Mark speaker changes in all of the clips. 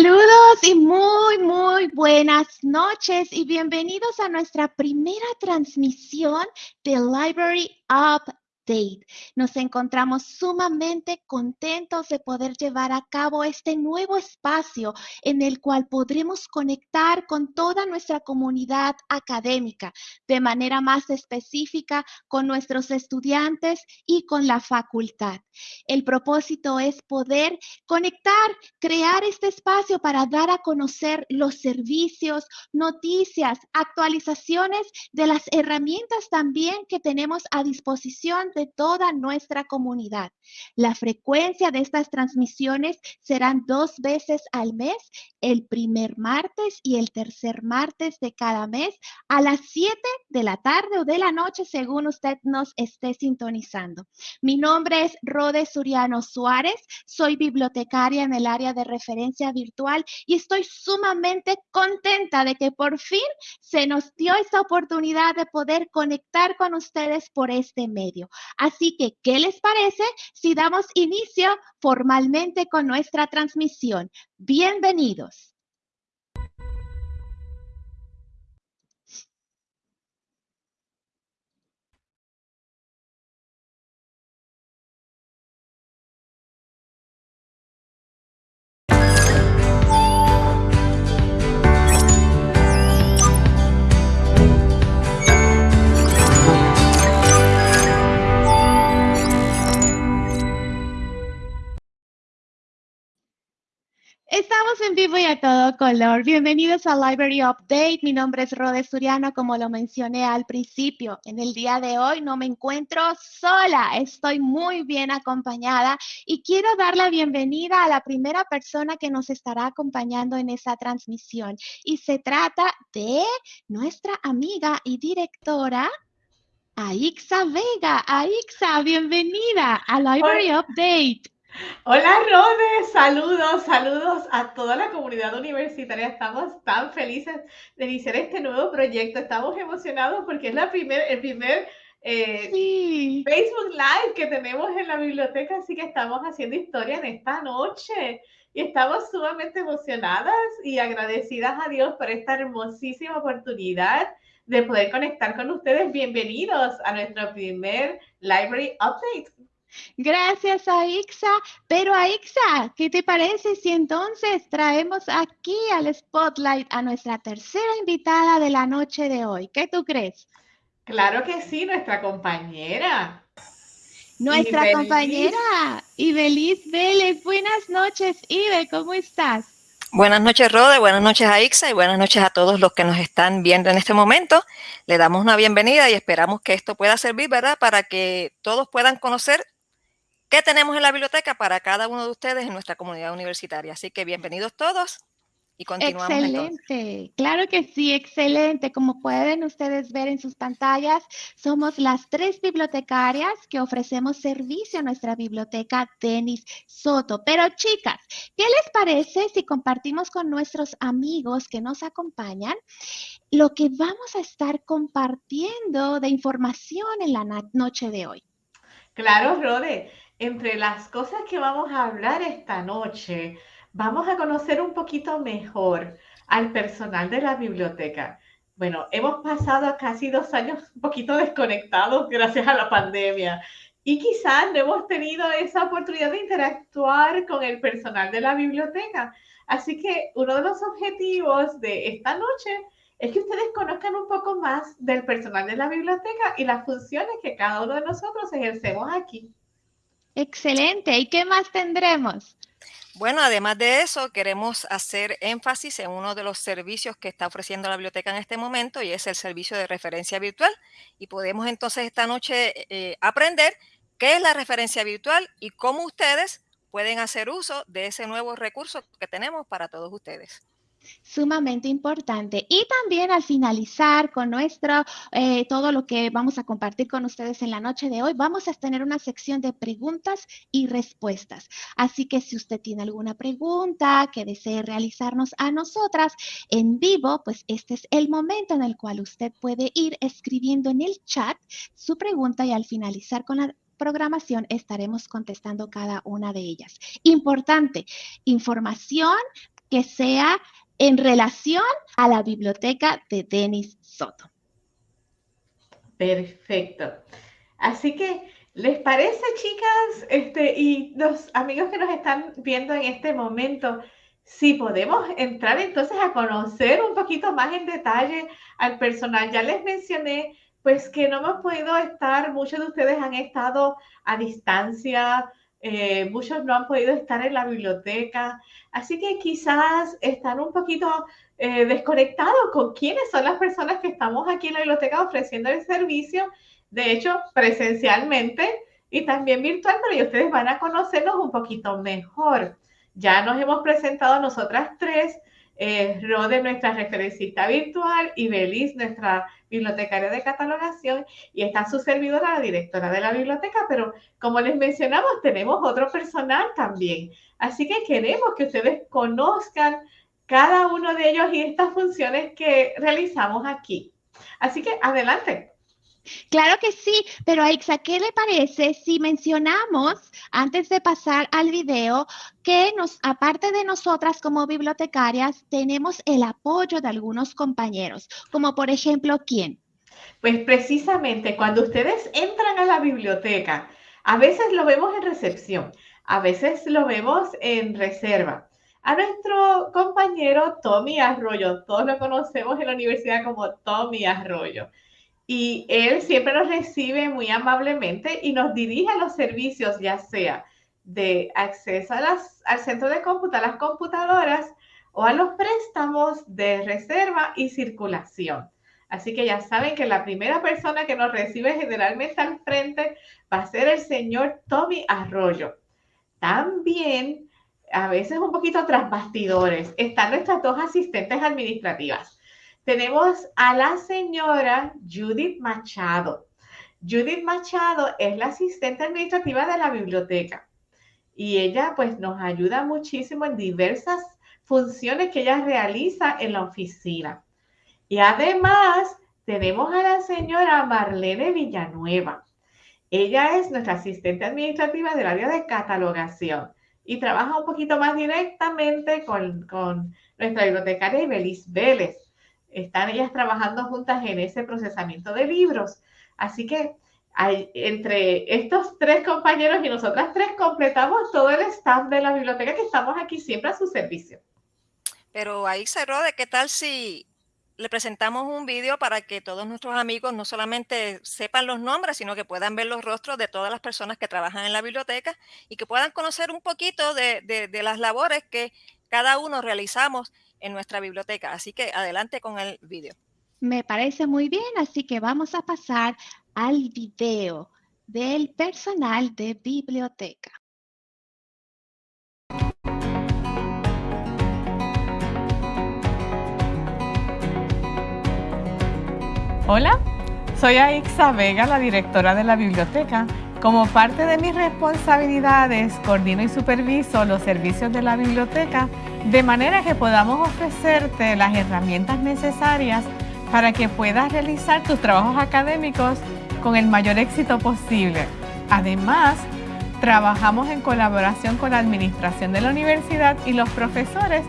Speaker 1: Saludos y muy, muy buenas noches y bienvenidos a nuestra primera transmisión de Library Up nos encontramos sumamente contentos de poder llevar a cabo este nuevo espacio en el cual podremos conectar con toda nuestra comunidad académica de manera más específica con nuestros estudiantes y con la facultad. El propósito es poder conectar, crear este espacio para dar a conocer los servicios, noticias, actualizaciones de las herramientas también que tenemos a disposición de toda nuestra comunidad. La frecuencia de estas transmisiones serán dos veces al mes, el primer martes y el tercer martes de cada mes a las 7 de la tarde o de la noche, según usted nos esté sintonizando. Mi nombre es Rode Suriano Suárez, soy bibliotecaria en el área de referencia virtual y estoy sumamente contenta de que por fin se nos dio esta oportunidad de poder conectar con ustedes por este medio. Así que, ¿qué les parece si damos inicio formalmente con nuestra transmisión? Bienvenidos. Vivo y a todo color. Bienvenidos a Library Update. Mi nombre es Rode Suriano, como lo mencioné al principio. En el día de hoy no me encuentro sola, estoy muy bien acompañada y quiero dar la bienvenida a la primera persona que nos estará acompañando en esa transmisión. Y se trata de nuestra amiga y directora, Aixa Vega. Aixa, bienvenida a Library Update.
Speaker 2: Hola Rode, saludos, saludos a toda la comunidad universitaria. Estamos tan felices de iniciar este nuevo proyecto. Estamos emocionados porque es la primer, el primer eh, Facebook Live que tenemos en la biblioteca, así que estamos haciendo historia en esta noche. Y estamos sumamente emocionadas y agradecidas a Dios por esta hermosísima oportunidad de poder conectar con ustedes. Bienvenidos a nuestro primer Library Update.
Speaker 1: Gracias, Aixa. Pero Aixa, ¿qué te parece si entonces traemos aquí al spotlight a nuestra tercera invitada de la noche de hoy? ¿Qué tú crees?
Speaker 2: Claro que sí, nuestra compañera.
Speaker 1: Nuestra compañera Ibeliz Vélez. Buenas noches, Ibe, ¿cómo estás?
Speaker 3: Buenas noches, Rode, buenas noches a Ixa y buenas noches a todos los que nos están viendo en este momento. Le damos una bienvenida y esperamos que esto pueda servir, ¿verdad? Para que todos puedan conocer ¿Qué tenemos en la biblioteca para cada uno de ustedes en nuestra comunidad universitaria? Así que bienvenidos todos y continuamos.
Speaker 1: Excelente, claro que sí, excelente. Como pueden ustedes ver en sus pantallas, somos las tres bibliotecarias que ofrecemos servicio a nuestra biblioteca Denis Soto. Pero chicas, ¿qué les parece si compartimos con nuestros amigos que nos acompañan lo que vamos a estar compartiendo de información en la noche de hoy?
Speaker 2: Claro, Rode entre las cosas que vamos a hablar esta noche, vamos a conocer un poquito mejor al personal de la biblioteca. Bueno, hemos pasado casi dos años un poquito desconectados gracias a la pandemia y quizás no hemos tenido esa oportunidad de interactuar con el personal de la biblioteca. Así que uno de los objetivos de esta noche es que ustedes conozcan un poco más del personal de la biblioteca y las funciones que cada uno de nosotros ejercemos aquí.
Speaker 1: Excelente. ¿Y qué más tendremos?
Speaker 3: Bueno, además de eso, queremos hacer énfasis en uno de los servicios que está ofreciendo la biblioteca en este momento y es el servicio de referencia virtual. Y podemos entonces esta noche eh, aprender qué es la referencia virtual y cómo ustedes pueden hacer uso de ese nuevo recurso que tenemos para todos ustedes
Speaker 1: sumamente importante. Y también al finalizar con nuestro, eh, todo lo que vamos a compartir con ustedes en la noche de hoy, vamos a tener una sección de preguntas y respuestas. Así que si usted tiene alguna pregunta que desee realizarnos a nosotras en vivo, pues este es el momento en el cual usted puede ir escribiendo en el chat su pregunta y al finalizar con la programación estaremos contestando cada una de ellas. Importante, información que sea en relación a la biblioteca de Denis Soto.
Speaker 2: Perfecto. Así que, ¿les parece, chicas? Este, y los amigos que nos están viendo en este momento, si podemos entrar entonces a conocer un poquito más en detalle al personal. Ya les mencioné, pues que no hemos podido estar, muchos de ustedes han estado a distancia, eh, muchos no han podido estar en la biblioteca, así que quizás están un poquito eh, desconectados con quiénes son las personas que estamos aquí en la biblioteca ofreciendo el servicio, de hecho, presencialmente y también virtual, pero ustedes van a conocernos un poquito mejor. Ya nos hemos presentado nosotras tres, eh, Rode, nuestra referencista virtual, y Belis, nuestra bibliotecaria de catalogación, y está su servidora, la directora de la biblioteca, pero como les mencionamos, tenemos otro personal también. Así que queremos que ustedes conozcan cada uno de ellos y estas funciones que realizamos aquí. Así que adelante.
Speaker 1: Claro que sí, pero Aixa, ¿qué le parece si mencionamos, antes de pasar al video, que nos, aparte de nosotras como bibliotecarias, tenemos el apoyo de algunos compañeros, como por ejemplo, ¿quién?
Speaker 2: Pues precisamente cuando ustedes entran a la biblioteca, a veces lo vemos en recepción, a veces lo vemos en reserva. A nuestro compañero Tommy Arroyo, todos lo conocemos en la universidad como Tommy Arroyo y él siempre nos recibe muy amablemente y nos dirige a los servicios, ya sea de acceso al centro de cómputo, a las computadoras o a los préstamos de reserva y circulación. Así que ya saben que la primera persona que nos recibe generalmente al frente va a ser el señor Tommy Arroyo. También, a veces un poquito tras bastidores, están nuestras dos asistentes administrativas tenemos a la señora Judith Machado. Judith Machado es la asistente administrativa de la biblioteca y ella pues nos ayuda muchísimo en diversas funciones que ella realiza en la oficina. Y además tenemos a la señora Marlene Villanueva. Ella es nuestra asistente administrativa del área de catalogación y trabaja un poquito más directamente con, con nuestra bibliotecaria Ibelis Vélez están ellas trabajando juntas en ese procesamiento de libros. Así que hay, entre estos tres compañeros y nosotras tres completamos todo el staff de la biblioteca que estamos aquí siempre a su servicio.
Speaker 3: Pero ahí se de ¿qué tal si le presentamos un vídeo para que todos nuestros amigos no solamente sepan los nombres, sino que puedan ver los rostros de todas las personas que trabajan en la biblioteca y que puedan conocer un poquito de, de las labores que cada uno realizamos en nuestra biblioteca. Así que adelante con el video.
Speaker 1: Me parece muy bien, así que vamos a pasar al video del personal de biblioteca.
Speaker 4: Hola, soy Aixa Vega, la directora de la biblioteca. Como parte de mis responsabilidades, coordino y superviso los servicios de la biblioteca de manera que podamos ofrecerte las herramientas necesarias para que puedas realizar tus trabajos académicos con el mayor éxito posible. Además, trabajamos en colaboración con la administración de la universidad y los profesores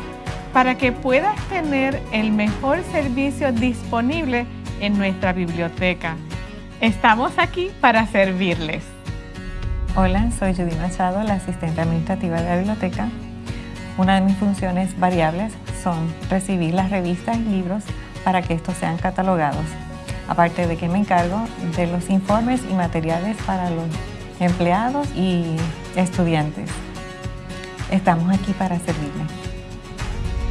Speaker 4: para que puedas tener el mejor servicio disponible en nuestra biblioteca. Estamos aquí para servirles.
Speaker 5: Hola, soy Judy Machado, la asistente administrativa de la biblioteca. Una de mis funciones variables son recibir las revistas y libros para que estos sean catalogados. Aparte de que me encargo de los informes y materiales para los empleados y estudiantes. Estamos aquí para servirle.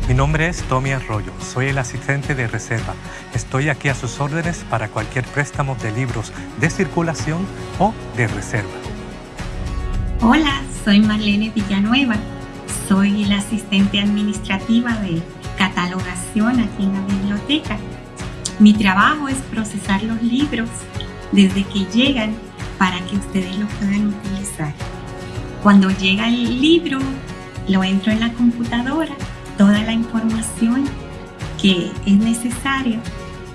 Speaker 6: Mi nombre es Tommy Arroyo, soy el asistente de reserva. Estoy aquí a sus órdenes para cualquier préstamo de libros de circulación o de reserva.
Speaker 7: Hola, soy Marlene Villanueva soy la asistente administrativa de catalogación aquí en la biblioteca. Mi trabajo es procesar los libros desde que llegan para que ustedes los puedan utilizar. Cuando llega el libro, lo entro en la computadora, toda la información que es necesaria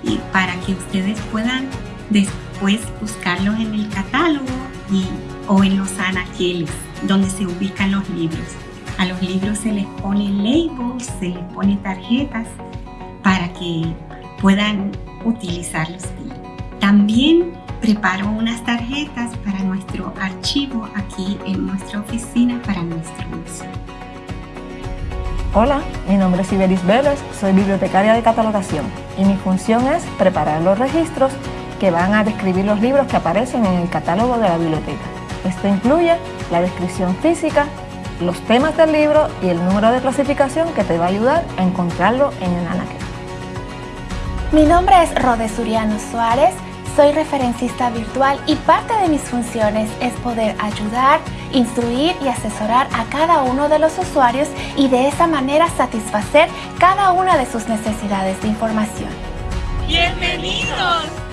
Speaker 7: y para que ustedes puedan después buscarlos en el catálogo y, o en los anaqueles donde se ubican los libros. A los libros se les pone labels, se les pone tarjetas para que puedan utilizarlos bien. También preparo unas tarjetas para nuestro archivo aquí en nuestra oficina para nuestro uso.
Speaker 8: Hola, mi nombre es Iberis Vélez, soy bibliotecaria de catalogación y mi función es preparar los registros que van a describir los libros que aparecen en el catálogo de la biblioteca. Esto incluye la descripción física, los temas del libro y el número de clasificación que te va a ayudar a encontrarlo en el anaquel.
Speaker 9: Mi nombre es Rode Suriano Suárez, soy referencista virtual y parte de mis funciones es poder ayudar, instruir y asesorar a cada uno de los usuarios y de esa manera satisfacer cada una de sus necesidades de información.
Speaker 2: ¡Bienvenidos!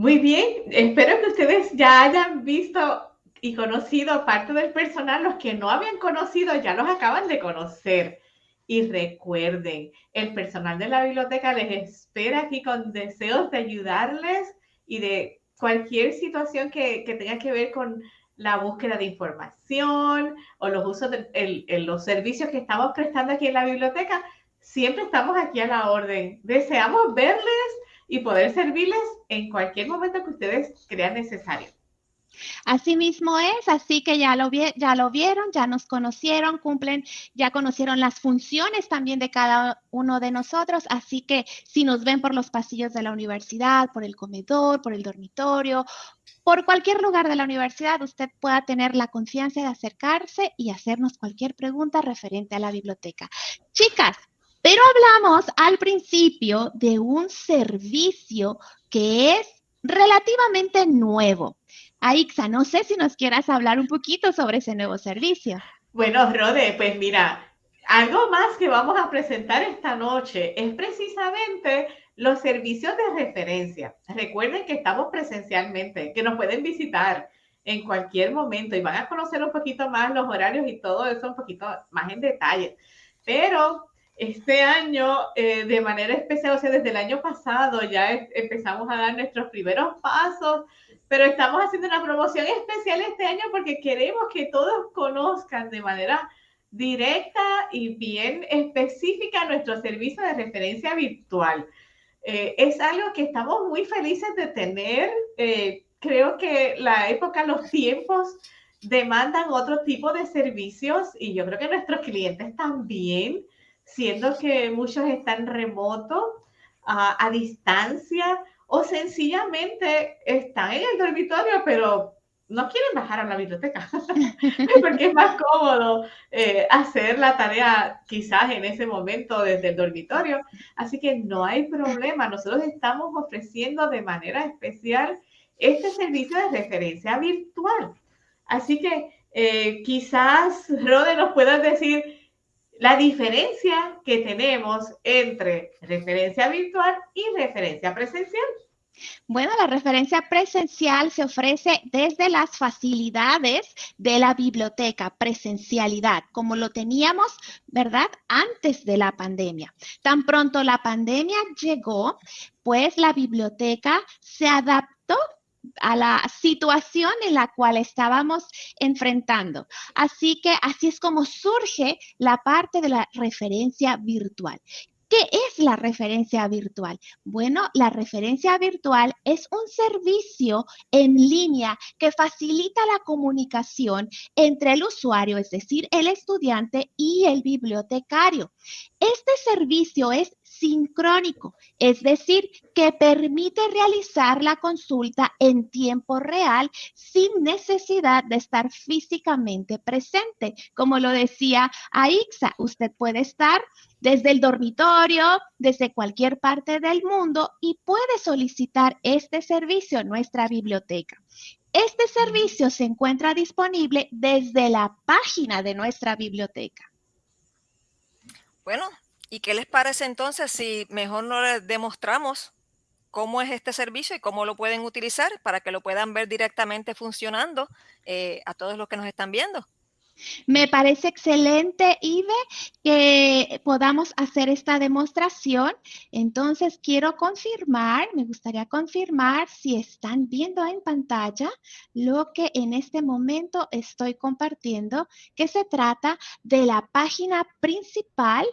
Speaker 2: Muy bien, espero que ustedes ya hayan visto y conocido parte del personal. Los que no habían conocido ya los acaban de conocer. Y recuerden, el personal de la biblioteca les espera aquí con deseos de ayudarles y de cualquier situación que, tenga que ver con la búsqueda de información o los usos de los servicios que estamos prestando aquí en la biblioteca. Siempre estamos aquí a la orden. Deseamos verles y poder servirles en cualquier momento que ustedes crean necesario.
Speaker 1: Así mismo es, así que ya lo, ya lo vieron, ya nos conocieron, cumplen, ya conocieron las funciones también de cada uno de nosotros, así que si nos ven por los pasillos de la universidad, por el comedor, por el dormitorio, por cualquier lugar de la universidad, usted pueda tener la confianza de acercarse y hacernos cualquier pregunta referente a la biblioteca. Chicas, pero hablamos al principio de un servicio que es relativamente nuevo. Aixa, no sé si nos quieras hablar un poquito sobre ese nuevo servicio.
Speaker 2: Bueno, Rode, pues mira, algo más que vamos a presentar esta noche es precisamente los servicios de referencia. Recuerden que estamos presencialmente, que nos pueden visitar en cualquier momento y van a conocer un poquito más los horarios y todo eso un poquito más en detalle. Pero este año, eh, de manera especial, o sea, desde el año pasado ya empezamos a dar nuestros primeros pasos pero estamos haciendo una promoción especial este año porque queremos que todos conozcan de manera directa y bien específica nuestro servicio de referencia virtual. Eh, es algo que estamos muy felices de tener. Eh, creo que la época, los tiempos demandan otro tipo de servicios y yo creo que nuestros clientes también, siendo que muchos están remotos, a distancia, o sencillamente están en el dormitorio, pero no quieren bajar a la biblioteca, porque es más cómodo eh, hacer la tarea quizás en ese momento desde el dormitorio. Así que no hay problema, nosotros estamos ofreciendo de manera especial este servicio de referencia virtual. Así que eh, quizás, Rode, nos puedas decir la diferencia que tenemos entre referencia virtual y referencia presencial.
Speaker 1: Bueno, la referencia presencial se ofrece desde las facilidades de la biblioteca, presencialidad, como lo teníamos, ¿verdad? Antes de la pandemia. Tan pronto la pandemia llegó, pues la biblioteca se adaptó a la situación en la cual estábamos enfrentando. Así que así es como surge la parte de la referencia virtual. ¿Qué es la referencia virtual? Bueno, la referencia virtual es un servicio en línea que facilita la comunicación entre el usuario, es decir, el estudiante y el bibliotecario. Este servicio es sincrónico, es decir, que permite realizar la consulta en tiempo real sin necesidad de estar físicamente presente. Como lo decía Aixa, usted puede estar desde el dormitorio, desde cualquier parte del mundo y puede solicitar este servicio en nuestra biblioteca. Este servicio se encuentra disponible desde la página de nuestra biblioteca.
Speaker 3: Bueno, ¿y qué les parece entonces si mejor no les demostramos cómo es este servicio y cómo lo pueden utilizar para que lo puedan ver directamente funcionando eh, a todos los que nos están viendo?
Speaker 1: Me parece excelente, Ive, que podamos hacer esta demostración. Entonces, quiero confirmar, me gustaría confirmar si están viendo en pantalla lo que en este momento estoy compartiendo, que se trata de la página principal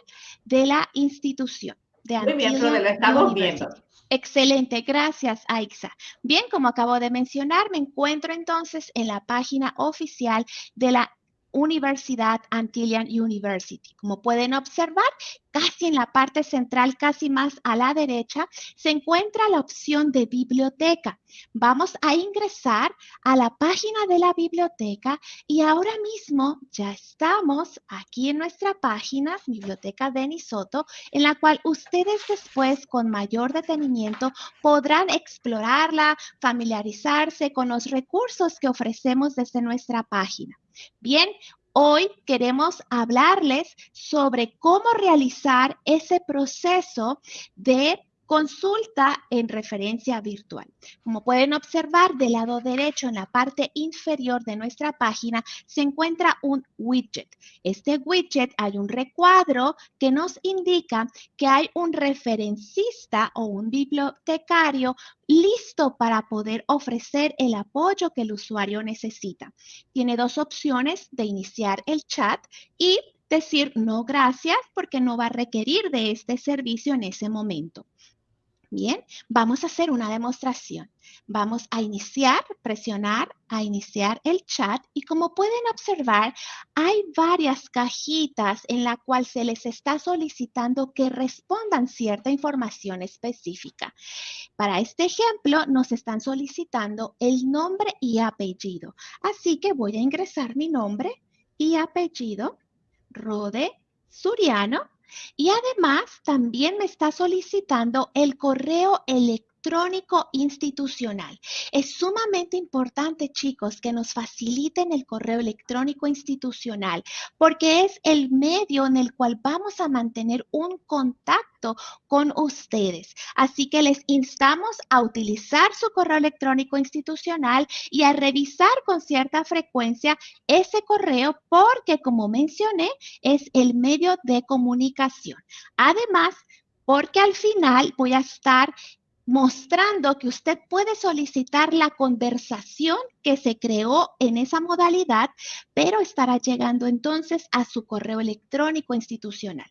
Speaker 1: de la institución. De
Speaker 2: Muy bien, lo estamos viendo.
Speaker 1: Excelente, gracias Aixa. Bien, como acabo de mencionar, me encuentro entonces en la página oficial de la Universidad Antillian University. Como pueden observar, casi en la parte central, casi más a la derecha, se encuentra la opción de biblioteca. Vamos a ingresar a la página de la biblioteca y ahora mismo ya estamos aquí en nuestra página, Biblioteca de Soto, en la cual ustedes después con mayor detenimiento podrán explorarla, familiarizarse con los recursos que ofrecemos desde nuestra página. Bien, hoy queremos hablarles sobre cómo realizar ese proceso de Consulta en referencia virtual. Como pueden observar, del lado derecho en la parte inferior de nuestra página se encuentra un widget. Este widget hay un recuadro que nos indica que hay un referencista o un bibliotecario listo para poder ofrecer el apoyo que el usuario necesita. Tiene dos opciones de iniciar el chat y decir no gracias porque no va a requerir de este servicio en ese momento. Bien, vamos a hacer una demostración. Vamos a iniciar, presionar a iniciar el chat y como pueden observar, hay varias cajitas en la cual se les está solicitando que respondan cierta información específica. Para este ejemplo, nos están solicitando el nombre y apellido. Así que voy a ingresar mi nombre y apellido, Rode Suriano, y además también me está solicitando el correo electrónico electrónico institucional. Es sumamente importante, chicos, que nos faciliten el correo electrónico institucional, porque es el medio en el cual vamos a mantener un contacto con ustedes. Así que les instamos a utilizar su correo electrónico institucional y a revisar con cierta frecuencia ese correo porque, como mencioné, es el medio de comunicación. Además, porque al final voy a estar mostrando que usted puede solicitar la conversación que se creó en esa modalidad, pero estará llegando entonces a su correo electrónico institucional.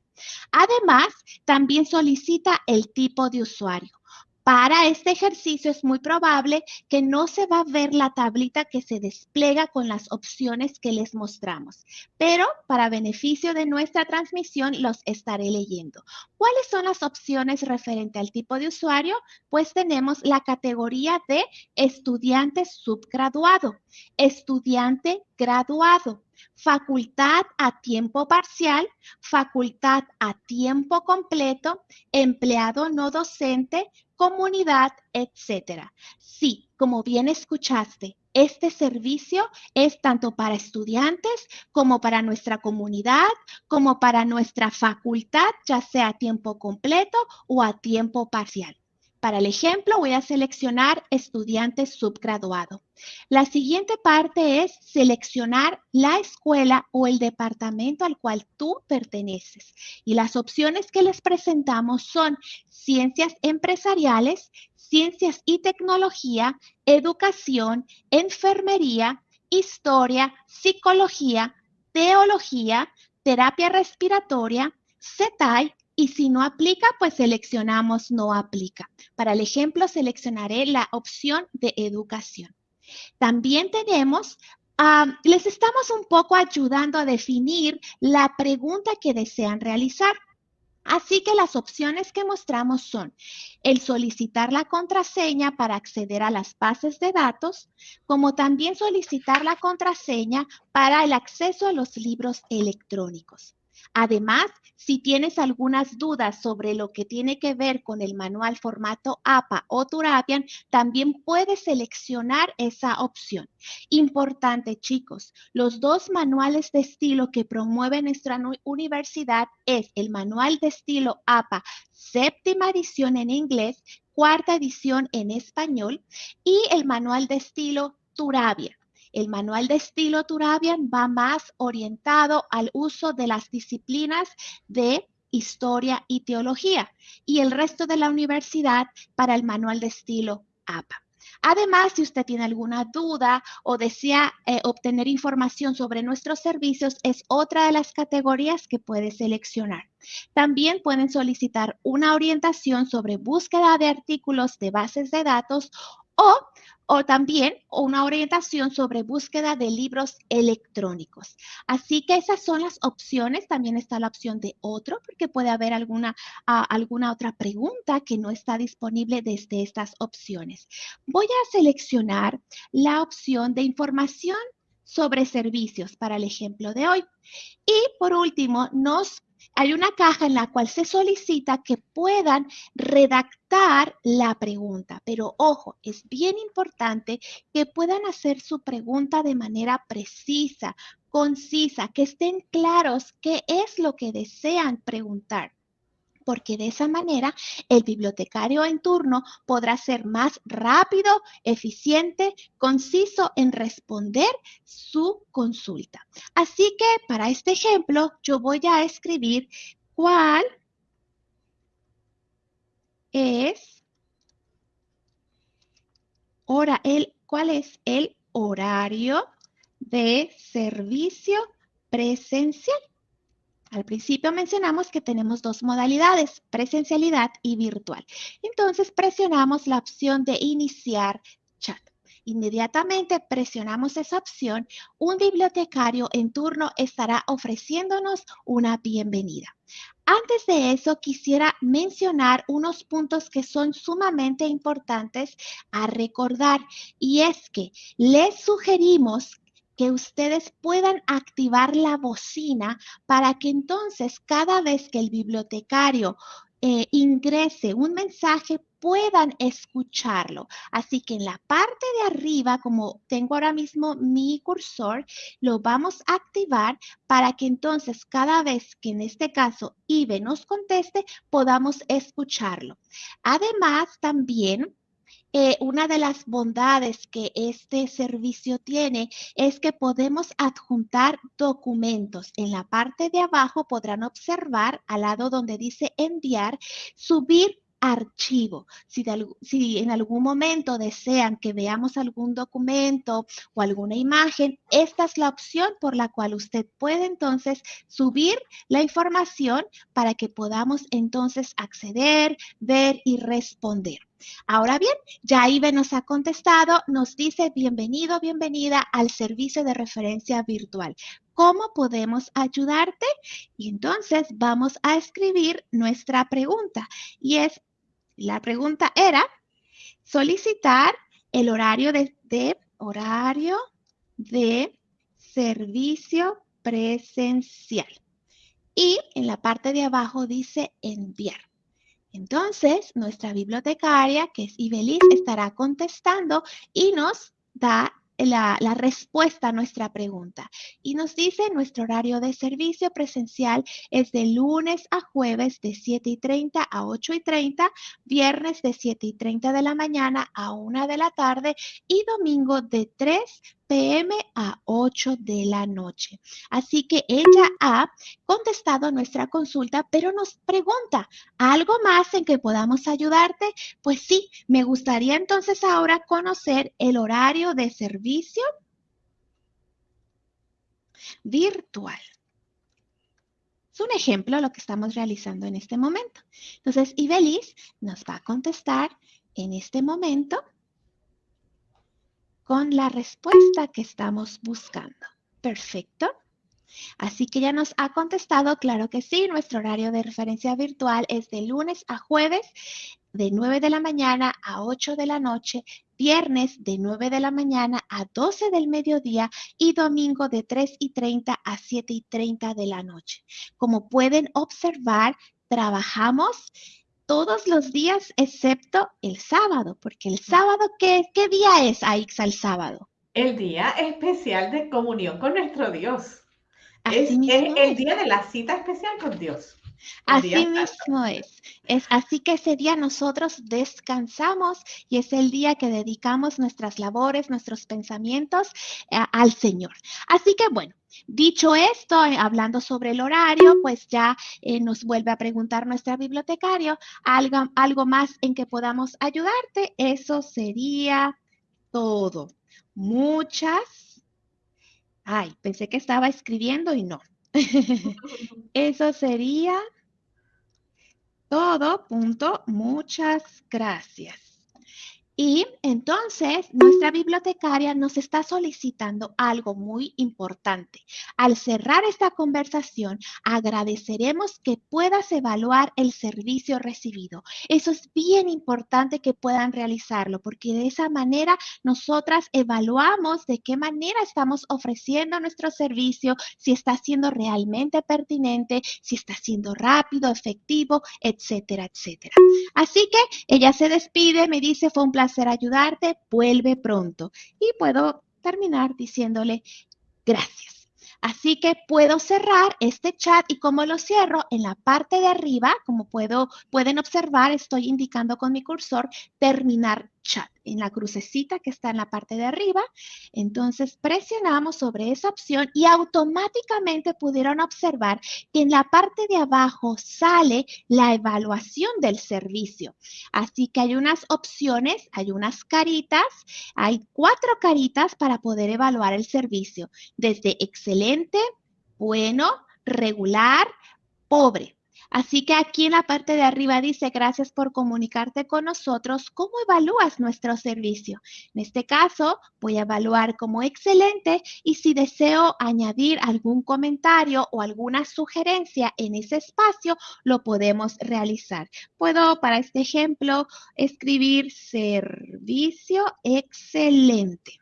Speaker 1: Además, también solicita el tipo de usuario. Para este ejercicio es muy probable que no se va a ver la tablita que se despliega con las opciones que les mostramos, pero para beneficio de nuestra transmisión los estaré leyendo. ¿Cuáles son las opciones referente al tipo de usuario? Pues tenemos la categoría de estudiante subgraduado, estudiante graduado, facultad a tiempo parcial, facultad a tiempo completo, empleado no docente, comunidad, etcétera. Sí, como bien escuchaste, este servicio es tanto para estudiantes como para nuestra comunidad, como para nuestra facultad, ya sea a tiempo completo o a tiempo parcial. Para el ejemplo, voy a seleccionar estudiante subgraduado. La siguiente parte es seleccionar la escuela o el departamento al cual tú perteneces. Y las opciones que les presentamos son ciencias empresariales, ciencias y tecnología, educación, enfermería, historia, psicología, teología, terapia respiratoria, CETAI y si no aplica, pues seleccionamos no aplica. Para el ejemplo, seleccionaré la opción de educación. También tenemos, les estamos un poco ayudando a definir la pregunta que desean realizar. Así que las opciones que mostramos son el solicitar la contraseña para acceder a las bases de datos, como también solicitar la contraseña para el acceso a los libros electrónicos. Además, si tienes algunas dudas sobre lo que tiene que ver con el manual formato APA o Turabian, también puedes seleccionar esa opción. Importante, chicos, los dos manuales de estilo que promueve nuestra universidad es el manual de estilo APA séptima edición en inglés, cuarta edición en español y el manual de estilo Turabia. El manual de estilo Turabian va más orientado al uso de las disciplinas de historia y teología y el resto de la universidad para el manual de estilo APA. Además, si usted tiene alguna duda o desea eh, obtener información sobre nuestros servicios, es otra de las categorías que puede seleccionar. También pueden solicitar una orientación sobre búsqueda de artículos de bases de datos o o también una orientación sobre búsqueda de libros electrónicos. Así que esas son las opciones. También está la opción de otro, porque puede haber alguna, alguna otra pregunta que no está disponible desde estas opciones. Voy a seleccionar la opción de información sobre servicios para el ejemplo de hoy. Y por último, nos hay una caja en la cual se solicita que puedan redactar la pregunta, pero ojo, es bien importante que puedan hacer su pregunta de manera precisa, concisa, que estén claros qué es lo que desean preguntar porque de esa manera el bibliotecario en turno podrá ser más rápido, eficiente, conciso en responder su consulta. Así que para este ejemplo yo voy a escribir cuál es el cuál es el horario de servicio presencial. Al principio mencionamos que tenemos dos modalidades, presencialidad y virtual. Entonces presionamos la opción de iniciar chat. Inmediatamente presionamos esa opción, un bibliotecario en turno estará ofreciéndonos una bienvenida. Antes de eso, quisiera mencionar unos puntos que son sumamente importantes a recordar y es que les sugerimos que ustedes puedan activar la bocina para que entonces cada vez que el bibliotecario eh, ingrese un mensaje puedan escucharlo. Así que en la parte de arriba, como tengo ahora mismo mi cursor, lo vamos a activar para que entonces cada vez que en este caso IBE nos conteste, podamos escucharlo. Además, también eh, una de las bondades que este servicio tiene es que podemos adjuntar documentos. En la parte de abajo podrán observar al lado donde dice enviar, subir archivo. Si, si, en algún momento desean que veamos algún documento o alguna imagen, esta es la opción por la cual usted puede entonces subir la información para que podamos entonces acceder, ver y responder. Ahora bien, ya Ibe nos ha contestado, nos dice bienvenido, bienvenida al servicio de referencia virtual. ¿Cómo podemos ayudarte? Y entonces vamos a escribir nuestra pregunta. Y es, la pregunta era, solicitar el horario de, horario de servicio presencial. Y en la parte de abajo dice enviar. Entonces, nuestra bibliotecaria, que es Ibelis, estará contestando y nos da la, respuesta a nuestra pregunta. Y nos dice, nuestro horario de servicio presencial es de lunes a jueves de 7 y 30 a 8 y 30, viernes de 7 y 30 de la mañana a 1 de la tarde y domingo de 3 pm a 8 de la noche. Así que ella ha contestado nuestra consulta, pero nos pregunta, ¿algo más en que podamos ayudarte? Pues sí, me gustaría entonces ahora conocer el horario de servicio virtual. Es un ejemplo lo que estamos realizando en este momento. Entonces, Ibelis nos va a contestar en este momento con la respuesta que estamos buscando. Perfecto. Así que ya nos ha contestado, claro que sí, nuestro horario de referencia virtual es de lunes a jueves de 9 de la mañana a 8 de la noche, viernes de 9 de la mañana a 12 del mediodía y domingo de 3 y 30 a 7 y 30 de la noche. Como pueden observar, trabajamos todos los días excepto el sábado, porque el sábado, ¿qué, qué día es, Aixa, el sábado?
Speaker 2: El día especial de comunión con nuestro Dios. es, el día de la cita especial con Dios.
Speaker 1: Así mismo es. Es así que ese día nosotros descansamos y es el día que dedicamos nuestras labores, nuestros pensamientos eh, al Señor. Así que bueno, Dicho esto, eh, hablando sobre el horario, pues ya eh, nos vuelve a preguntar nuestra bibliotecario algo, algo más en que podamos ayudarte. Eso sería todo. Muchas. Ay, pensé que estaba escribiendo y no. Eso sería todo. Punto. Muchas gracias. Y entonces nuestra bibliotecaria nos está solicitando algo muy importante. Al cerrar esta conversación, agradeceremos que puedas evaluar el servicio recibido. Eso es bien importante que puedan realizarlo porque de esa manera nosotras evaluamos de qué manera estamos ofreciendo nuestro servicio, si está siendo realmente pertinente, si está siendo rápido, efectivo, etcétera, etcétera. Así que ella se despide, me dice, fue un placer hacer ayudarte, vuelve pronto. Y puedo terminar diciéndole gracias. Así que puedo cerrar este chat y como lo cierro en la parte de arriba, como puedo, pueden observar, estoy indicando con mi cursor terminar chat en la crucecita que está en la parte de arriba. Entonces presionamos sobre esa opción y automáticamente pudieron observar que en la parte de abajo sale la evaluación del servicio. Así que hay unas opciones, hay unas caritas, hay cuatro caritas para poder evaluar el servicio, desde excelente, bueno, regular, pobre. Así que aquí en la parte de arriba dice, gracias por comunicarte con nosotros. ¿Cómo evalúas nuestro servicio? En este caso, voy a evaluar como excelente y si deseo añadir algún comentario o alguna sugerencia en ese espacio, lo podemos realizar. Puedo, para este ejemplo, escribir servicio excelente.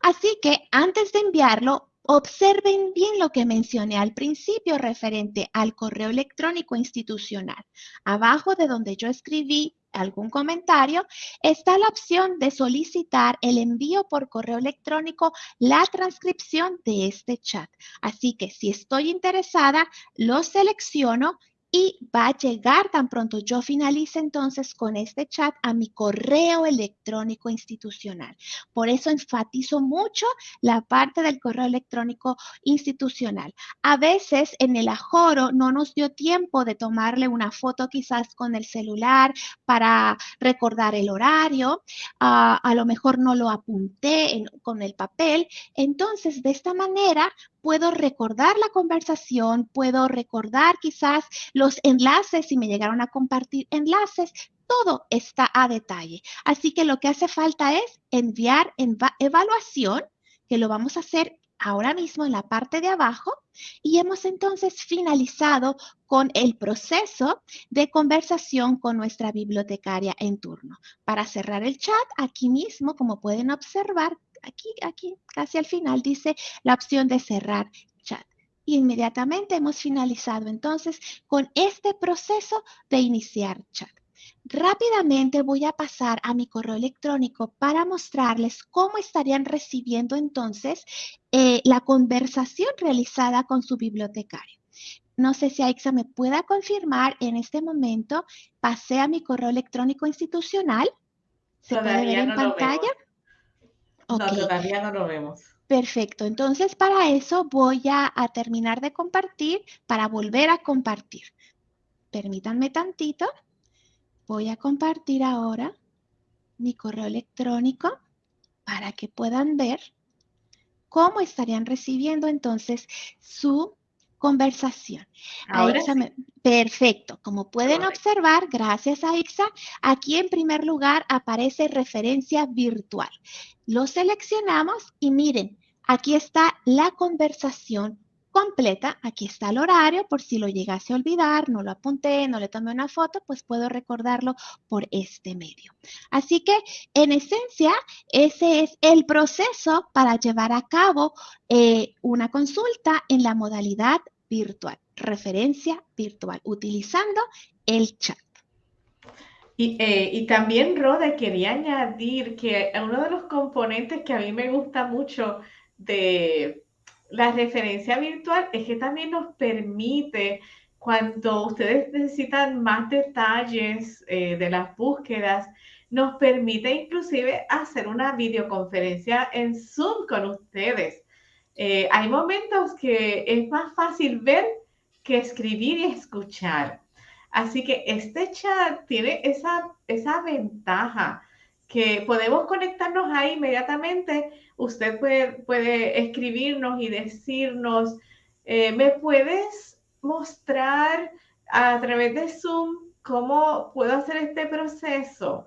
Speaker 1: Así que antes de enviarlo, Observen bien lo que mencioné al principio referente al correo electrónico institucional. Abajo de donde yo escribí algún comentario, está la opción de solicitar el envío por correo electrónico la transcripción de este chat. Así que si estoy interesada, lo selecciono y va a llegar tan pronto yo finalice entonces con este chat a mi correo electrónico institucional. Por eso enfatizo mucho la parte del correo electrónico institucional. A veces en el ajoro no nos dio tiempo de tomarle una foto quizás con el celular para recordar el horario. Ah, a lo mejor no lo apunté con el papel. Entonces, de esta manera puedo recordar la conversación, puedo recordar quizás los enlaces, si me llegaron a compartir enlaces, todo está a detalle. Así que lo que hace falta es enviar en evaluación, que lo vamos a hacer ahora mismo en la parte de abajo y hemos entonces finalizado con el proceso de conversación con nuestra bibliotecaria en turno. Para cerrar el chat, aquí mismo, como pueden observar, aquí, aquí, casi al final dice la opción de cerrar chat. Y inmediatamente hemos finalizado entonces con este proceso de iniciar chat. Rápidamente voy a pasar a mi correo electrónico para mostrarles cómo estarían recibiendo entonces eh, la conversación realizada con su bibliotecario. No sé si Aixa me pueda confirmar en este momento. Pasé a mi correo electrónico institucional.
Speaker 2: ¿Se puede ver en pantalla? No, todavía no lo vemos.
Speaker 1: Perfecto, entonces para eso voy a, terminar de compartir para volver a compartir. Permítanme tantito. Voy a compartir ahora mi correo electrónico para que puedan ver cómo estarían recibiendo entonces su conversación. Perfecto. Como pueden observar, gracias a IXA, aquí en primer lugar aparece referencia virtual. Lo seleccionamos y miren, aquí está la conversación completa. Aquí está el horario, por si lo llegase a olvidar, no lo apunté, no le tomé una foto, pues puedo recordarlo por este medio. Así que, en esencia, ese es el proceso para llevar a cabo eh, una consulta en la modalidad virtual, referencia virtual, utilizando el chat.
Speaker 2: Eh, y, también, Rode, quería añadir que uno de los componentes que a mí me gusta mucho de la referencia virtual es que también nos permite cuando ustedes necesitan más detalles eh, de las búsquedas, nos permite inclusive hacer una videoconferencia en Zoom con ustedes. Eh, hay momentos que es más fácil ver que escribir y escuchar. Así que este chat tiene esa, esa ventaja que podemos conectarnos ahí inmediatamente. Usted puede, puede escribirnos y decirnos, eh, ¿me puedes mostrar a través de Zoom cómo puedo hacer este proceso?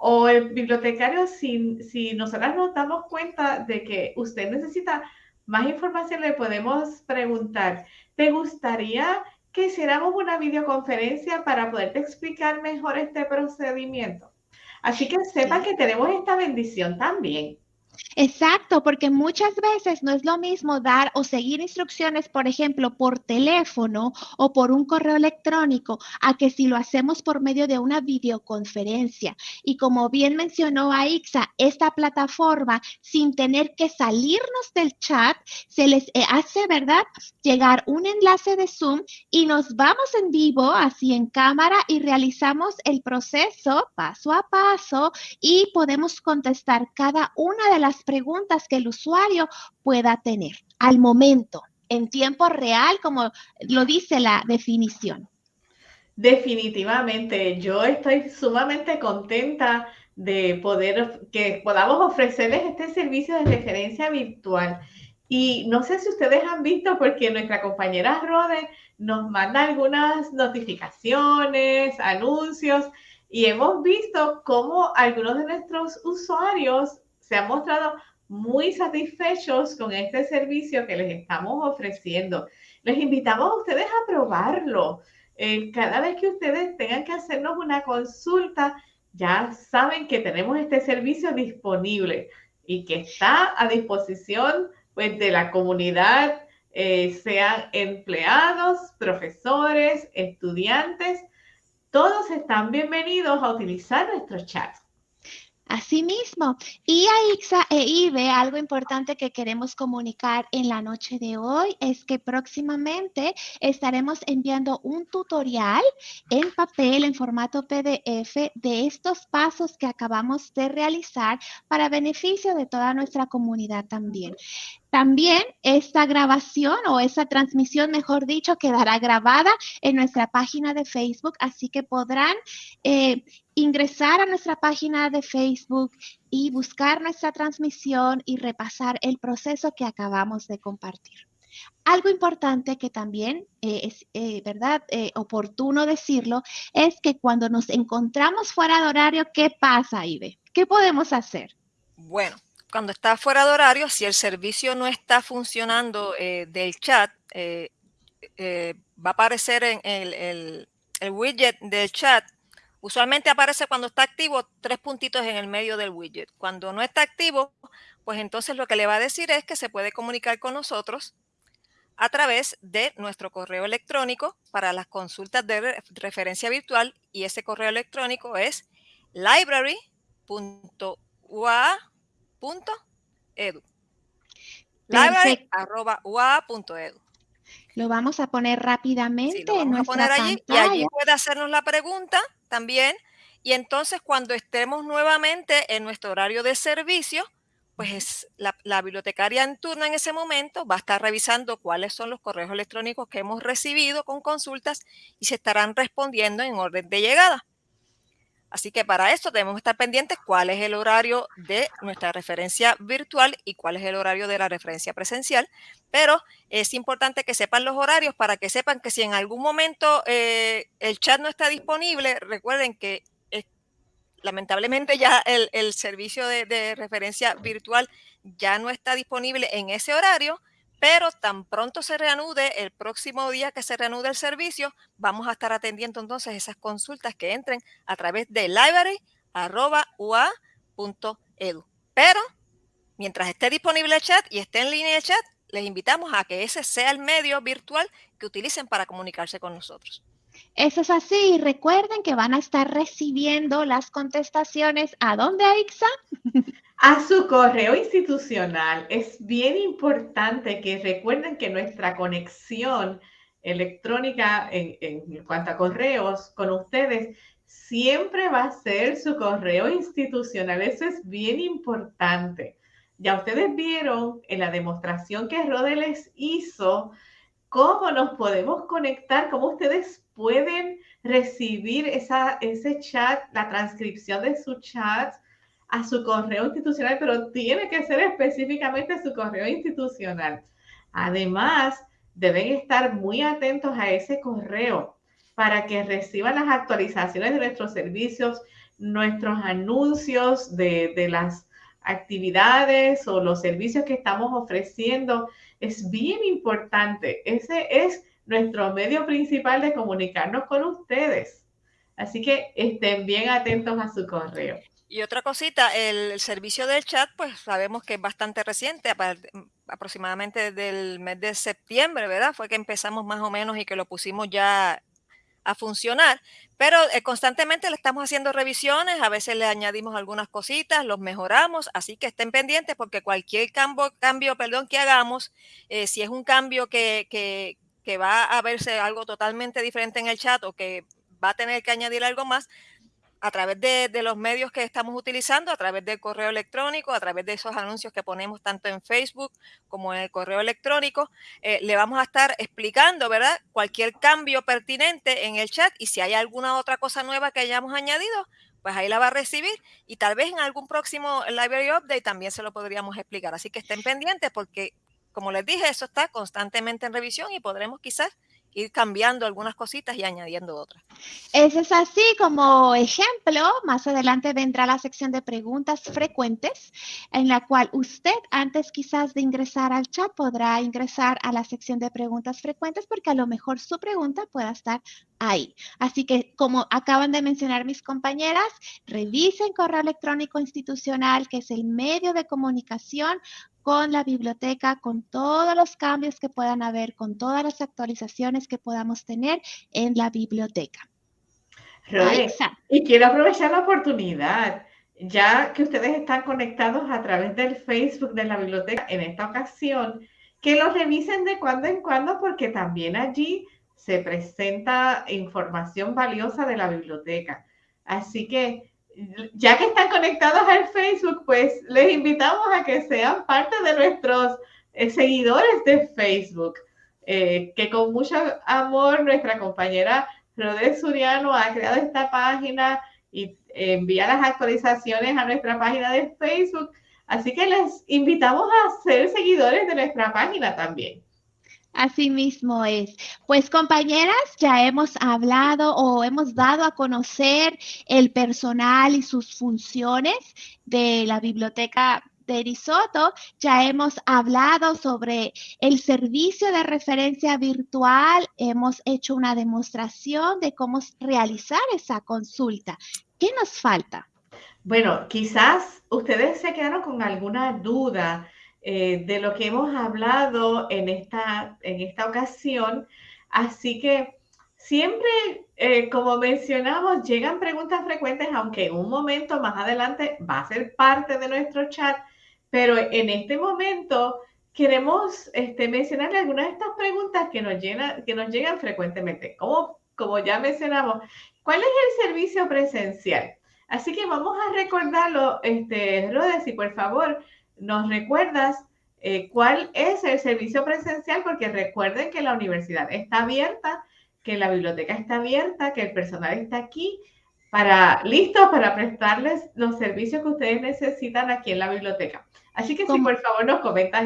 Speaker 2: O el bibliotecario, si, si nosotras nos damos cuenta de que usted necesita más información, le podemos preguntar, ¿te gustaría que hiciéramos una videoconferencia para poderte explicar mejor este procedimiento? Así que sepa que tenemos esta bendición también.
Speaker 1: Exacto, porque muchas veces no es lo mismo dar o seguir instrucciones, por ejemplo, por teléfono o por un correo electrónico, a que si lo hacemos por medio de una videoconferencia. Y como bien mencionó Aixa, esta plataforma, sin tener que salirnos del chat, se les eh, hace, ¿verdad?, llegar un enlace de Zoom y nos vamos en vivo, así en cámara, y realizamos el proceso paso a paso y podemos contestar cada una de las preguntas que el usuario pueda tener al momento, en tiempo real, como lo dice la definición.
Speaker 2: Definitivamente, yo estoy sumamente contenta de poder que podamos ofrecerles este servicio de referencia virtual. Y no sé si ustedes han visto, porque nuestra compañera Rode nos manda algunas notificaciones, anuncios, y hemos visto cómo algunos de nuestros usuarios se han mostrado muy satisfechos con este servicio que les estamos ofreciendo. Les invitamos a ustedes a probarlo. Eh, cada vez que ustedes tengan que hacernos una consulta, ya saben que tenemos este servicio disponible y que está a disposición pues, de la comunidad, eh, sean empleados, profesores, estudiantes. Todos están bienvenidos a utilizar nuestros chats.
Speaker 1: Asimismo, y a Ixa e Ibe, algo importante que queremos comunicar en la noche de hoy es que próximamente estaremos enviando un tutorial en papel, en formato PDF, de estos pasos que acabamos de realizar para beneficio de toda nuestra comunidad también. También esta grabación o esa transmisión, mejor dicho, quedará grabada en nuestra página de Facebook, así que podrán eh, ingresar a nuestra página de Facebook y buscar nuestra transmisión y repasar el proceso que acabamos de compartir. Algo importante que también eh, es, eh, ¿verdad?, oportuno decirlo, es que cuando nos encontramos fuera de horario, ¿qué pasa, Ibe? ¿Qué podemos hacer?
Speaker 3: Bueno, cuando está fuera de horario, si el servicio no está funcionando eh, del chat, eh, eh, va a aparecer en el, widget del chat. Usualmente aparece cuando está activo tres puntitos en el medio del widget. Cuando no está activo, pues entonces lo que le va a decir es que se puede comunicar con nosotros a través de nuestro correo electrónico para las consultas de referencia virtual y ese correo electrónico es library.ua edu. Library.ua.edu.
Speaker 1: Lo vamos a poner rápidamente
Speaker 3: lo vamos a poner allí y allí puede hacernos la pregunta también. Y entonces cuando estemos nuevamente en nuestro horario de servicio, pues la, la, bibliotecaria en turno en ese momento va a estar revisando cuáles son los correos electrónicos que hemos recibido con consultas y se estarán respondiendo en orden de llegada. Así que para esto debemos estar pendientes cuál es el horario de nuestra referencia virtual y cuál es el horario de la referencia presencial. Pero es importante que sepan los horarios para que sepan que si en algún momento eh, el chat no está disponible, recuerden que lamentablemente ya el, servicio de referencia virtual ya no está disponible en ese horario pero tan pronto se reanude, el próximo día que se reanude el servicio, vamos a estar atendiendo entonces esas consultas que entren a través de library.ua.edu. Pero mientras esté disponible el chat y esté en línea el chat, les invitamos a que ese sea el medio virtual que utilicen para comunicarse con nosotros.
Speaker 1: Eso es así. Recuerden que van a estar recibiendo las contestaciones. ¿A dónde, Aixa?
Speaker 2: A su correo institucional. Es bien importante que recuerden que nuestra conexión electrónica en, cuanto a correos con ustedes, siempre va a ser su correo institucional. Eso es bien importante. Ya ustedes vieron en la demostración que Rode les hizo cómo nos podemos conectar, cómo ustedes pueden recibir esa, ese chat, la transcripción de su chat a su correo institucional, pero tiene que ser específicamente su correo institucional. Además, deben estar muy atentos a ese correo para que reciban las actualizaciones de nuestros servicios, nuestros anuncios de, de las actividades o los servicios que estamos ofreciendo. Es bien importante. Ese es nuestro medio principal de comunicarnos con ustedes. Así que estén bien atentos a su correo.
Speaker 3: Y otra cosita, el, servicio del chat, pues sabemos que es bastante reciente, aproximadamente desde el mes de septiembre, ¿verdad? Fue que empezamos más o menos y que lo pusimos ya a funcionar, pero eh, constantemente le estamos haciendo revisiones, a veces le añadimos algunas cositas, los mejoramos, así que estén pendientes porque cualquier cambio, cambio perdón, que hagamos, eh, si es un cambio que, que, que va a verse algo totalmente diferente en el chat o que va a tener que añadir algo más, a través de, los medios que estamos utilizando, a través del correo electrónico, a través de esos anuncios que ponemos tanto en Facebook como en el correo electrónico, eh, le vamos a estar explicando, ¿verdad? Cualquier cambio pertinente en el chat y si hay alguna otra cosa nueva que hayamos añadido, pues ahí la va a recibir y tal vez en algún próximo Library Update también se lo podríamos explicar. Así que estén pendientes porque, como les dije, eso está constantemente en revisión y podremos quizás ir cambiando algunas cositas y añadiendo otras.
Speaker 1: Eso es así como ejemplo. Más adelante vendrá la sección de preguntas frecuentes, en la cual usted, antes quizás de ingresar al chat, podrá ingresar a la sección de preguntas frecuentes porque a lo mejor su pregunta pueda estar ahí. Así que, como acaban de mencionar mis compañeras, revisen correo electrónico institucional, que es el medio de comunicación con la biblioteca, con todos los cambios que puedan haber, con todas las actualizaciones que podamos tener en la biblioteca.
Speaker 2: y quiero aprovechar la oportunidad, ya que ustedes están conectados a través del Facebook de la biblioteca en esta ocasión, que lo revisen de cuando en cuando porque también allí se presenta información valiosa de la biblioteca. Así que ya que están conectados al Facebook, pues les invitamos a que sean parte de nuestros eh, seguidores de Facebook, eh, que con mucho amor nuestra compañera Rodé Suriano ha creado esta página y envía las actualizaciones a nuestra página de Facebook. Así que les invitamos a ser seguidores de nuestra página también.
Speaker 1: Así mismo es. Pues compañeras, ya hemos hablado o hemos dado a conocer el personal y sus funciones de la biblioteca de Risotto, ya hemos hablado sobre el servicio de referencia virtual, hemos hecho una demostración de cómo realizar esa consulta. ¿Qué nos falta?
Speaker 2: Bueno, quizás ustedes se quedaron con alguna duda eh, de lo que hemos hablado en esta, en esta ocasión. Así que siempre, eh, como mencionamos, llegan preguntas frecuentes, aunque en un momento más adelante va a ser parte de nuestro chat, pero en este momento queremos este, mencionarle algunas de estas preguntas que nos, que nos llegan frecuentemente. Como, como ya mencionamos, ¿cuál es el servicio presencial? Así que vamos a recordarlo, este, Rodes, y por favor, nos recuerdas eh, cuál es el servicio presencial, porque recuerden que la universidad está abierta, que la biblioteca está abierta, que el personal está aquí para listo para prestarles los servicios que ustedes necesitan aquí en la biblioteca. Así que si por favor nos comentas,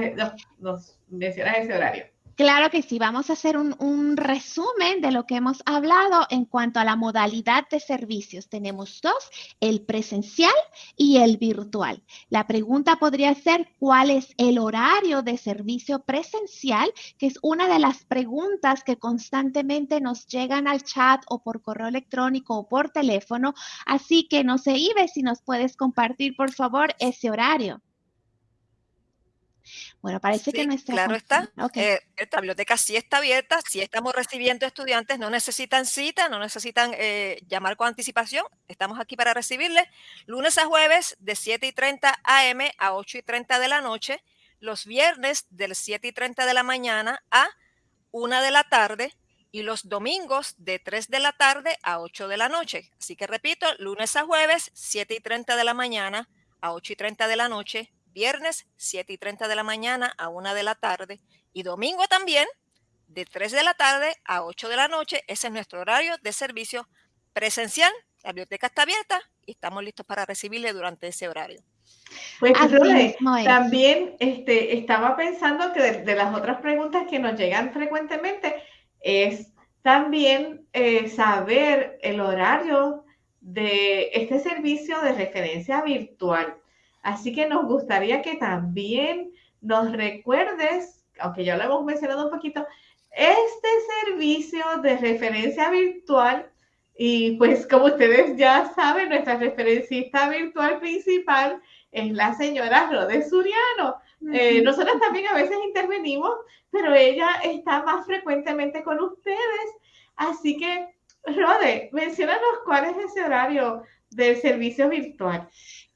Speaker 2: nos mencionas ese horario.
Speaker 1: Claro que sí, vamos a hacer un, resumen de lo que hemos hablado en cuanto a la modalidad de servicios. Tenemos dos, el presencial y el virtual. La pregunta podría ser, ¿cuál es el horario de servicio presencial? Que es una de las preguntas que constantemente nos llegan al chat o por correo electrónico o por teléfono. Así que no sé, Ibe, si nos puedes compartir, por favor, ese horario.
Speaker 3: Bueno, parece que nuestra... Claro está. Eh, esta biblioteca sí está abierta, sí estamos recibiendo estudiantes, no necesitan cita, no necesitan eh, llamar con anticipación. Estamos aquí para recibirles lunes a jueves de 7 y 30 AM a 8 y 30 de la noche, los viernes del 7 y 30 de la mañana a 1 de la tarde y los domingos de 3 de la tarde a 8 de la noche. Así que repito, lunes a jueves, 7 y 30 de la mañana a 8 y 30 de la noche, viernes, 7 y 30 de la mañana a 1 de la tarde y domingo también, de 3 de la tarde a 8 de la noche. Ese es nuestro horario de servicio presencial. La biblioteca está abierta y estamos listos para recibirle durante ese horario.
Speaker 2: Pues también este, estaba pensando que de, las otras preguntas que nos llegan frecuentemente es también eh, saber el horario de este servicio de referencia virtual. Así que nos gustaría que también nos recuerdes, aunque ya lo hemos mencionado un poquito, este servicio de referencia virtual y pues como ustedes ya saben, nuestra referencista virtual principal es la señora Rode Suriano. Eh, nosotros también a veces intervenimos, pero ella está más frecuentemente con ustedes. Así que, Rode, mencionanos cuál es ese horario del servicio virtual.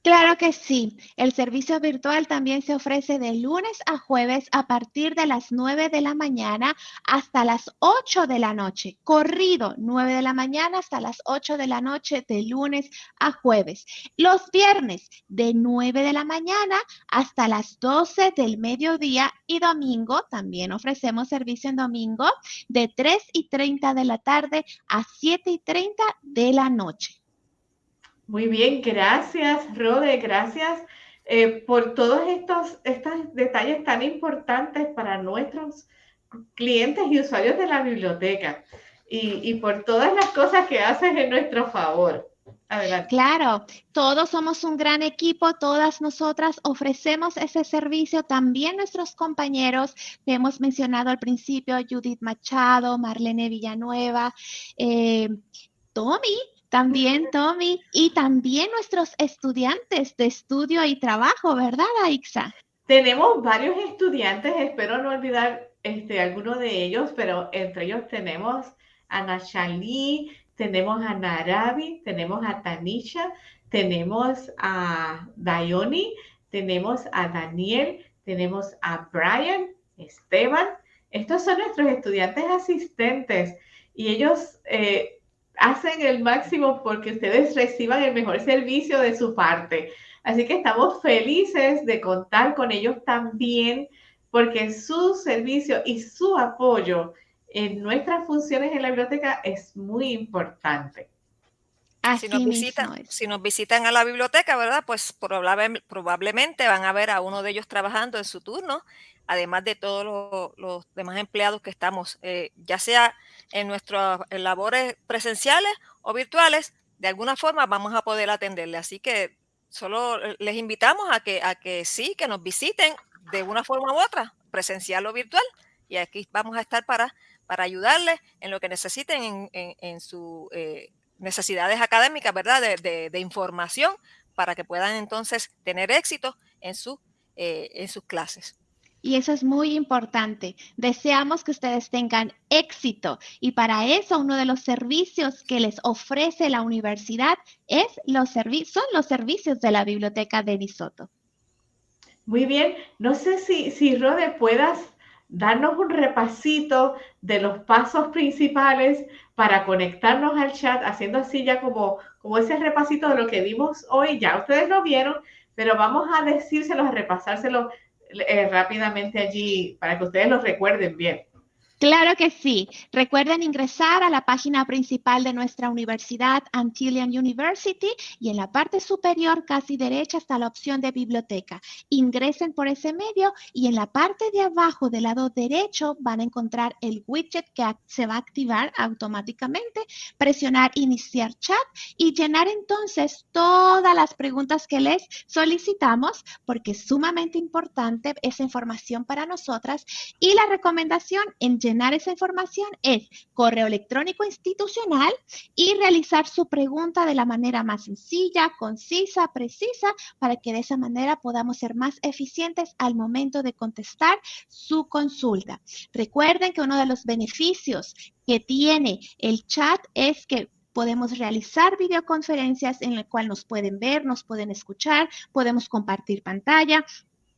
Speaker 1: Claro que sí. El servicio virtual también se ofrece de lunes a jueves a partir de las 9 de la mañana hasta las 8 de la noche. Corrido, 9 de la mañana hasta las 8 de la noche de lunes a jueves. Los viernes, de 9 de la mañana hasta las 12 del mediodía y domingo, también ofrecemos servicio en domingo, de 3 y 30 de la tarde a 7 y 30 de la noche.
Speaker 2: Muy bien, gracias, Rode, gracias eh, por todos estos, estos detalles tan importantes para nuestros clientes y usuarios de la biblioteca y, por todas las cosas que haces en nuestro favor.
Speaker 1: Adelante. Claro, todos somos un gran equipo, todas nosotras ofrecemos ese servicio, también nuestros compañeros que hemos mencionado al principio, Judith Machado, Marlene Villanueva, eh, Tommy, también, Tommy, y también nuestros estudiantes de estudio y trabajo, ¿verdad, Aixa?
Speaker 2: Tenemos varios estudiantes, espero no olvidar este, alguno de ellos, pero entre ellos tenemos a Nachali, tenemos a Narabi, tenemos a Tanisha, tenemos a Dayoni, tenemos a Daniel, tenemos a Brian, Esteban. Estos son nuestros estudiantes asistentes y ellos eh, hacen el máximo porque ustedes reciban el mejor servicio de su parte. Así que estamos felices de contar con ellos también porque su servicio y su apoyo en nuestras funciones en la biblioteca es muy importante.
Speaker 3: si nos, visitan, si nos visitan a la biblioteca, ¿verdad? Pues probablemente van a ver a uno de ellos trabajando en su turno además de todos los, demás empleados que estamos, eh, ya sea en nuestras labores presenciales o virtuales, de alguna forma vamos a poder atenderle. Así que solo les invitamos a que, sí, que nos visiten de una forma u otra, presencial o virtual, y aquí vamos a estar para, ayudarles en lo que necesiten en, sus eh, necesidades académicas, ¿verdad? De, información para que puedan entonces tener éxito eh, en sus clases.
Speaker 1: Y eso es muy importante. Deseamos que ustedes tengan éxito y para eso uno de los servicios que les ofrece la universidad es los son los servicios de la biblioteca de Disoto.
Speaker 2: Muy bien. No sé si, si Rode puedas darnos un repasito de los pasos principales para conectarnos al chat, haciendo así ya como, como ese repasito de lo que vimos hoy. Ya ustedes lo vieron, pero vamos a decírselos, a repasárselo eh, rápidamente allí para que ustedes lo recuerden bien.
Speaker 1: Claro que sí. Recuerden ingresar a la página principal de nuestra universidad, Antillian University, y en la parte superior, casi derecha, está la opción de biblioteca. Ingresen por ese medio y en la parte de abajo del lado derecho van a encontrar el widget que se va a activar automáticamente, presionar iniciar chat y llenar entonces todas las preguntas que les solicitamos porque es sumamente importante esa información para nosotras y la recomendación en llenar esa información es correo electrónico institucional y realizar su pregunta de la manera más sencilla, concisa, precisa, para que de esa manera podamos ser más eficientes al momento de contestar su consulta. Recuerden que uno de los beneficios que tiene el chat es que podemos realizar videoconferencias en la cual nos pueden ver, nos pueden escuchar, podemos compartir pantalla,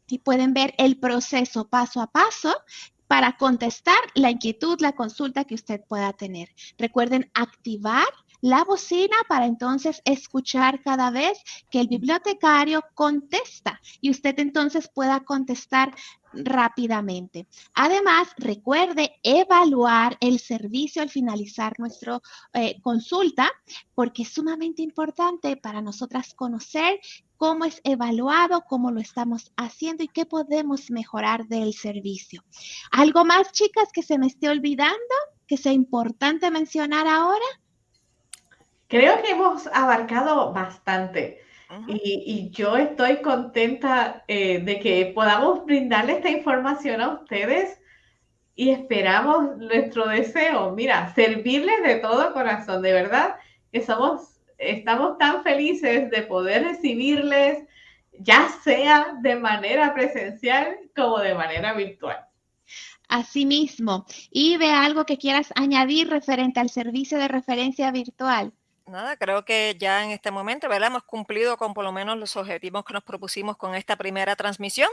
Speaker 1: y pueden ver el proceso paso a paso para contestar la inquietud, la consulta que usted pueda tener. Recuerden activar la bocina para entonces escuchar cada vez que el bibliotecario contesta y usted entonces pueda contestar rápidamente. Además, recuerde evaluar el servicio al finalizar nuestra eh, consulta porque es sumamente importante para nosotras conocer cómo es evaluado, cómo lo estamos haciendo y qué podemos mejorar del servicio. ¿Algo más, chicas, que se me esté olvidando, que sea importante mencionar ahora?
Speaker 2: Creo que hemos abarcado bastante y, yo estoy contenta eh, de que podamos brindarle esta información a ustedes y esperamos nuestro deseo, mira, servirles de todo corazón, de verdad que somos, estamos tan felices de poder recibirles, ya sea de manera presencial como de manera virtual.
Speaker 1: Asimismo, y ve algo que quieras añadir referente al servicio de referencia virtual
Speaker 3: nada, creo que ya en este momento, ¿verdad? Hemos cumplido con por lo menos los objetivos que nos propusimos con esta primera transmisión.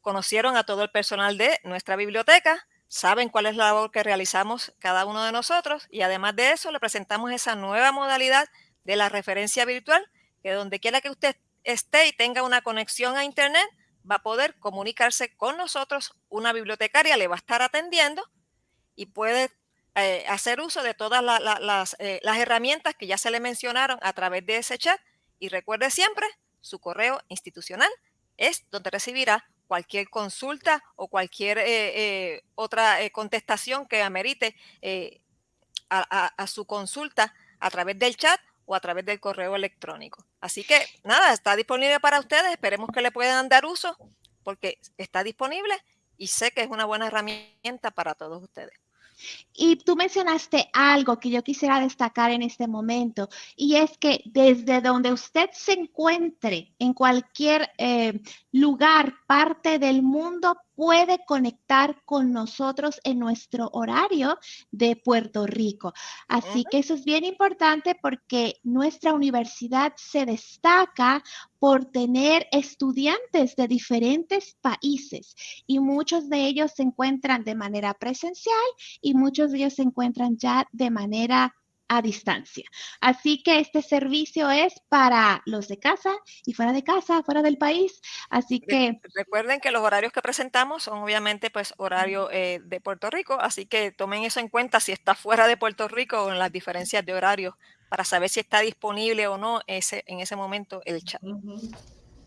Speaker 3: Conocieron a todo el personal de nuestra biblioteca, saben cuál es la labor que realizamos cada uno de nosotros y además de eso le presentamos esa nueva modalidad de la referencia virtual, que donde quiera que usted esté y tenga una conexión a Internet, va a poder comunicarse con nosotros, una bibliotecaria le va a estar atendiendo y puede eh, hacer uso de todas eh, las, herramientas que ya se le mencionaron a través de ese chat y recuerde siempre, su correo institucional es donde recibirá cualquier consulta o cualquier eh, otra contestación que amerite a, su consulta a través del chat o a través del correo electrónico. Así que nada, está disponible para ustedes. Esperemos que le puedan dar uso porque está disponible y sé que es una buena herramienta para todos ustedes.
Speaker 1: Y tú mencionaste algo que yo quisiera destacar en este momento, y es que desde donde usted se encuentre, en cualquier eh, lugar, parte del mundo, puede conectar con nosotros en nuestro horario de Puerto Rico. Así que eso es bien importante porque nuestra universidad se destaca por tener estudiantes de diferentes países y muchos de ellos se encuentran de manera presencial y muchos de ellos se encuentran ya de manera a distancia. Así que este servicio es para los de casa y fuera de casa, fuera del país. Así que...
Speaker 3: Recuerden que los horarios que presentamos son obviamente pues horario eh, de Puerto Rico, así que tomen eso en cuenta si está fuera de Puerto Rico o en las diferencias de horarios para saber si está disponible o no ese, en ese momento el chat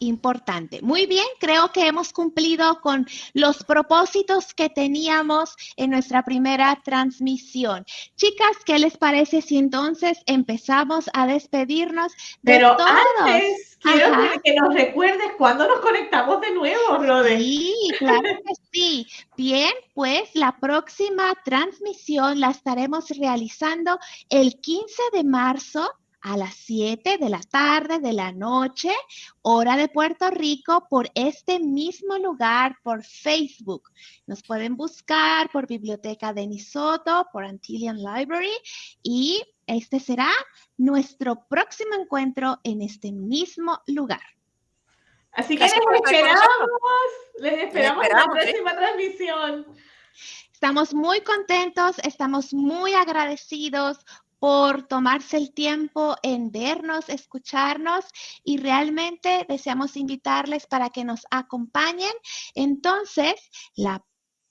Speaker 1: importante. Muy bien, creo que hemos cumplido con los propósitos que teníamos en nuestra primera transmisión. Chicas, ¿qué les parece si entonces empezamos a despedirnos
Speaker 2: de Pero antes quiero que nos recuerdes cuándo nos conectamos de nuevo, Rode.
Speaker 1: Sí, claro que sí. Bien, pues la próxima transmisión la estaremos realizando el 15 de marzo a las 7 de la tarde de la noche, hora de Puerto Rico, por este mismo lugar, por Facebook. Nos pueden buscar por Biblioteca de Nisoto, por Antillian Library y este será nuestro próximo encuentro en este mismo lugar.
Speaker 2: Así que les esperamos, les esperamos en la próxima transmisión.
Speaker 1: Estamos muy contentos, estamos muy agradecidos por tomarse el tiempo en vernos, escucharnos y realmente deseamos invitarles para que nos acompañen. Entonces, la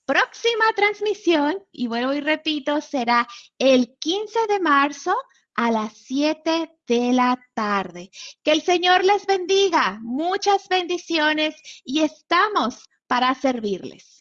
Speaker 1: próxima transmisión, y vuelvo y repito, será el 15 de marzo a las 7 de la tarde. Que el Señor les bendiga, muchas bendiciones y estamos para servirles.